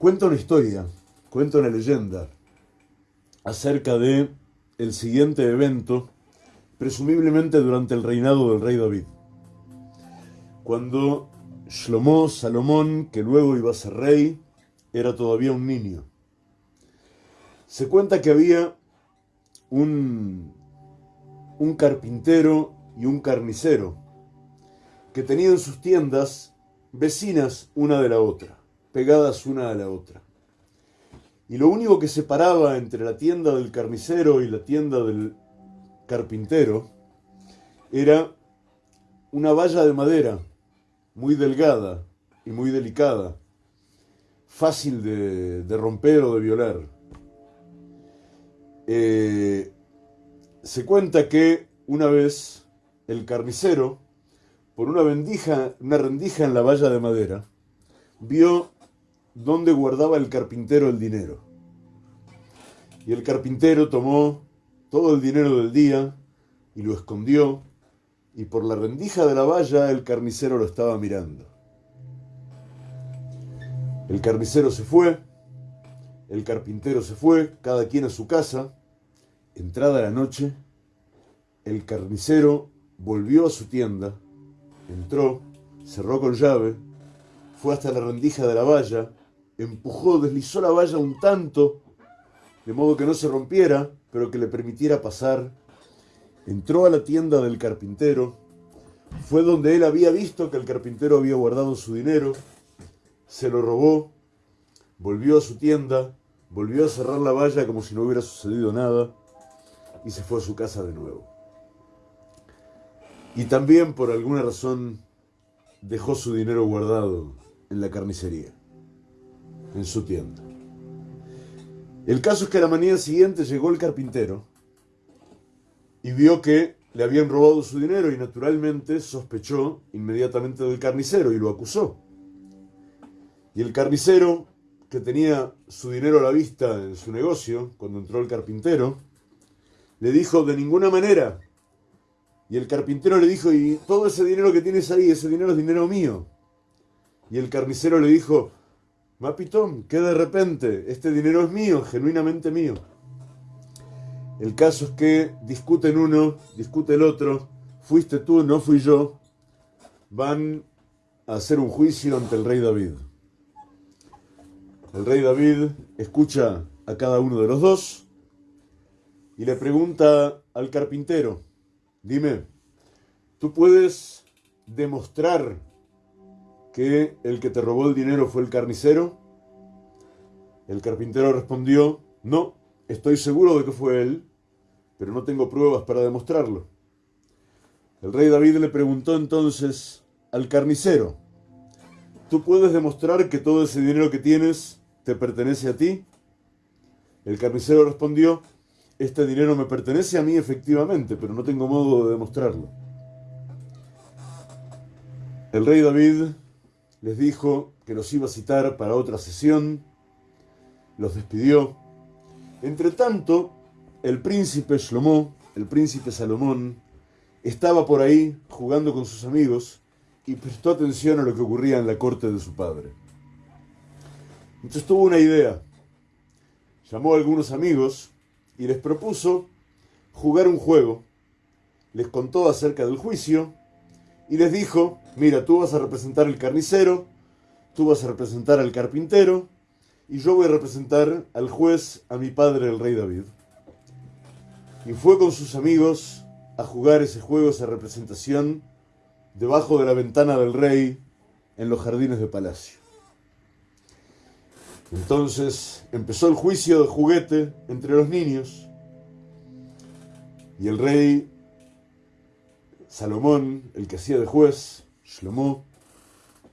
Cuenta una historia, cuenta una leyenda acerca de el siguiente evento, presumiblemente durante el reinado del rey David. Cuando Shlomo Salomón, que luego iba a ser rey, era todavía un niño. Se cuenta que había un, un carpintero y un carnicero que tenían sus tiendas vecinas una de la otra, pegadas una a la otra. Y lo único que separaba entre la tienda del carnicero y la tienda del carpintero era una valla de madera muy delgada y muy delicada, fácil de, romper o de violar. Eh, se cuenta que una vez el carnicero, por una, vendija, una rendija en la valla de madera, vio dónde guardaba el carpintero el dinero. Y el carpintero tomó todo el dinero del día y lo escondió, y por la rendija de la valla el carnicero lo estaba mirando. El carnicero se fue, el carpintero se fue, cada quien a su casa. Entrada la noche, el carnicero volvió a su tienda, entró, cerró con llave, fue hasta la rendija de la valla, empujó, deslizó la valla un tanto, de modo que no se rompiera, pero que le permitiera pasar. Entró a la tienda del carpintero, fue donde él había visto que el carpintero había guardado su dinero, se lo robó, volvió a su tienda, volvió a cerrar la valla como si no hubiera sucedido nada. Y se fue a su casa de nuevo. Y también por alguna razón dejó su dinero guardado en la carnicería, en su tienda. El caso es que a la mañana siguiente llegó el carpintero y vio que le habían robado su dinero y naturalmente sospechó inmediatamente del carnicero y lo acusó. Y el carnicero, que tenía su dinero a la vista en su negocio, cuando entró el carpintero, le dijo, de ninguna manera, y el carpintero le dijo, y todo ese dinero que tienes ahí, ese dinero es dinero mío. Y el carnicero le dijo, Mapitón, que de repente, este dinero es mío, genuinamente mío. El caso es que discuten uno, discute el otro, fuiste tú, no fui yo, van a hacer un juicio ante el rey David. El rey David escucha a cada uno de los dos y le pregunta al carpintero, Dime, ¿tú puedes demostrar que el que te robó el dinero fue el carnicero? El carpintero respondió, no, estoy seguro de que fue él, pero no tengo pruebas para demostrarlo. El rey David le preguntó entonces al carnicero, ¿tú puedes demostrar que todo ese dinero que tienes te pertenece a ti? El carnicero respondió, este dinero me pertenece a mí efectivamente, pero no tengo modo de demostrarlo. El rey David les dijo que los iba a citar para otra sesión, los despidió. Entre tanto, el príncipe Shlomo, el príncipe Salomón, estaba por ahí jugando con sus amigos y prestó atención a lo que ocurría en la corte de su padre. Entonces tuvo una idea. Llamó a algunos amigos y les propuso jugar un juego. Les contó acerca del juicio y les dijo, mira, tú vas a representar al carnicero, tú vas a representar al carpintero y yo voy a representar al juez, a mi padre, el rey David. Y fue con sus amigos a jugar ese juego, esa representación, debajo de la ventana del rey en los jardines de palacio. Entonces empezó el juicio de juguete entre los niños y el rey Salomón, el que hacía de juez, Shlomo,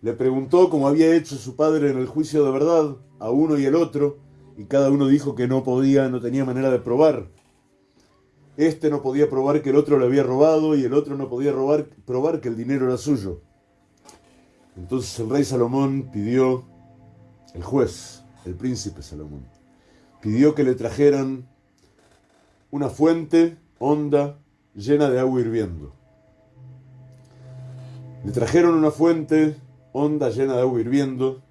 le preguntó cómo había hecho su padre en el juicio de verdad a uno y el otro, y cada uno dijo que no podía, no tenía manera de probar. Este no podía probar que el otro le había robado y el otro no podía robar, probar que el dinero era suyo. Entonces el rey Salomón pidió, el juez, el príncipe Salomón, pidió que le trajeran una fuente honda llena de agua hirviendo. Le trajeron una fuente honda llena de agua hirviendo,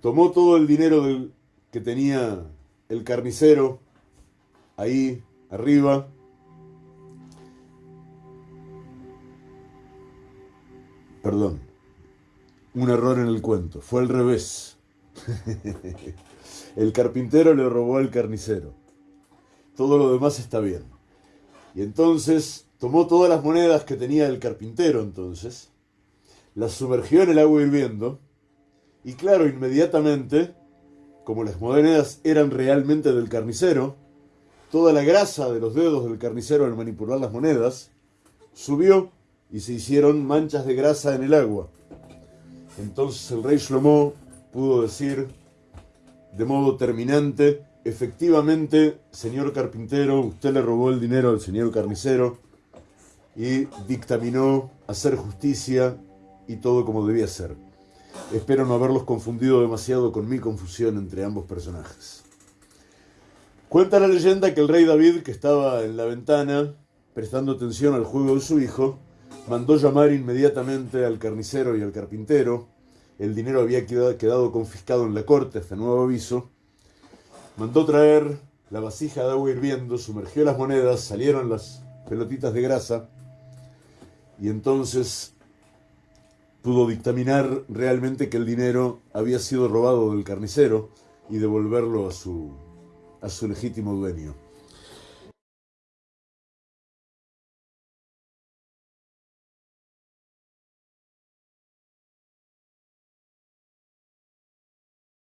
tomó todo el dinero que tenía el carnicero ahí arriba. Perdón, un error en el cuento, fue al revés. el carpintero le robó al carnicero. Todo lo demás está bien. Y entonces tomó todas las monedas que tenía el carpintero entonces, las sumergió en el agua hirviendo, y claro, inmediatamente, como las monedas eran realmente del carnicero, toda la grasa de los dedos del carnicero al manipular las monedas subió y se hicieron manchas de grasa en el agua. Entonces el rey Shlomo pudo decir de modo terminante, efectivamente, señor carpintero, usted le robó el dinero al señor carnicero y dictaminó hacer justicia y todo como debía ser. Espero no haberlos confundido demasiado con mi confusión entre ambos personajes. Cuenta la leyenda que el rey David, que estaba en la ventana prestando atención al juego de su hijo, mandó llamar inmediatamente al carnicero y al carpintero. El dinero había quedado confiscado en la corte hasta nuevo aviso. Mandó traer la vasija de agua hirviendo, sumergió las monedas, salieron las pelotitas de grasa y entonces pudo dictaminar realmente que el dinero había sido robado del carnicero y devolverlo a su, a su legítimo dueño.